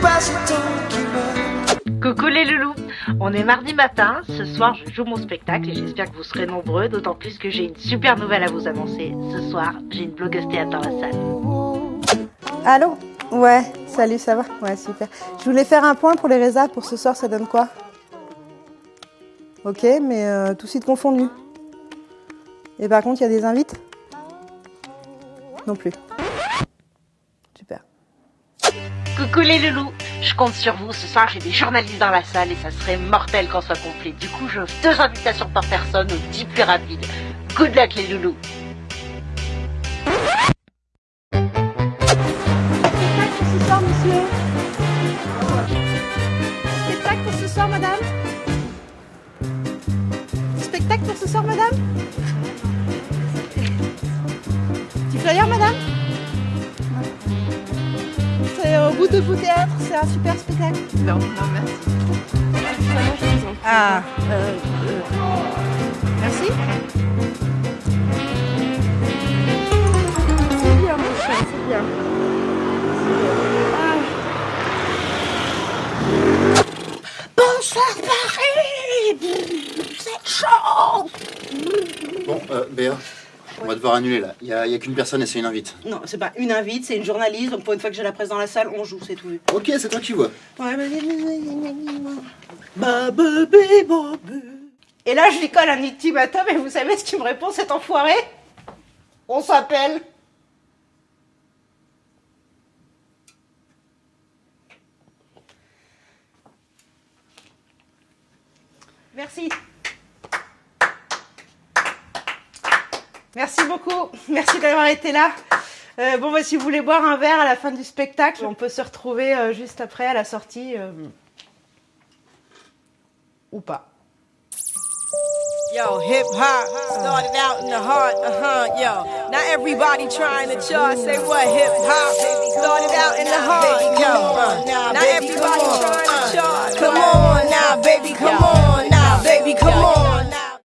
pas ce temps qui me Coucou les loulous On est mardi matin, ce soir je joue mon spectacle et j'espère que vous serez nombreux, d'autant plus que j'ai une super nouvelle à vous annoncer. Ce soir, j'ai une blogueuse théâtre dans la salle. Allô? Ouais, salut, ça va? Ouais, super. Je voulais faire un point pour les résas pour ce soir, ça donne quoi? Ok, mais euh, tout site confondu. Et par contre, il y a des invites? Non plus. Super. Coucou les loulous Je compte sur vous, ce soir j'ai des journalistes dans la salle et ça serait mortel qu'on soit complet. Du coup, j'offre deux invitations par personne au 10 plus rapide. Good luck les loulous. Spectacle pour ce soir, monsieur Spectacle pour ce soir, madame? Spectacle pour ce soir, madame? Petit flyer, madame? Au bout de bout théâtre, c'est un super spectacle. Non, non, merci. Ah, euh, euh, merci. C'est bien, mon cher, c'est bien. Bonsoir Paris C'est chaud Bon, euh, Béa, on va devoir annuler là. Il y a, qu'une personne et c'est une invite. Non, c'est pas une invite, c'est une journaliste, donc pour une fois que j'ai la presse dans la salle, on joue, c'est tout. Ok, c'est toi qui vois. Ouais. Et là, je lui colle un ultimatum et vous savez ce qu'il me répond, cet enfoiré? On s'appelle Merci. Merci beaucoup. Merci d'avoir été là. Euh, bon, bah, si vous voulez boire un verre à la fin du spectacle, on peut se retrouver euh, juste après à la sortie. euh, Ou pas. Yo, hip hop started out in the heart, uh huh, yo. Now everybody trying to chart, say what hip hop started out in the heart, yo.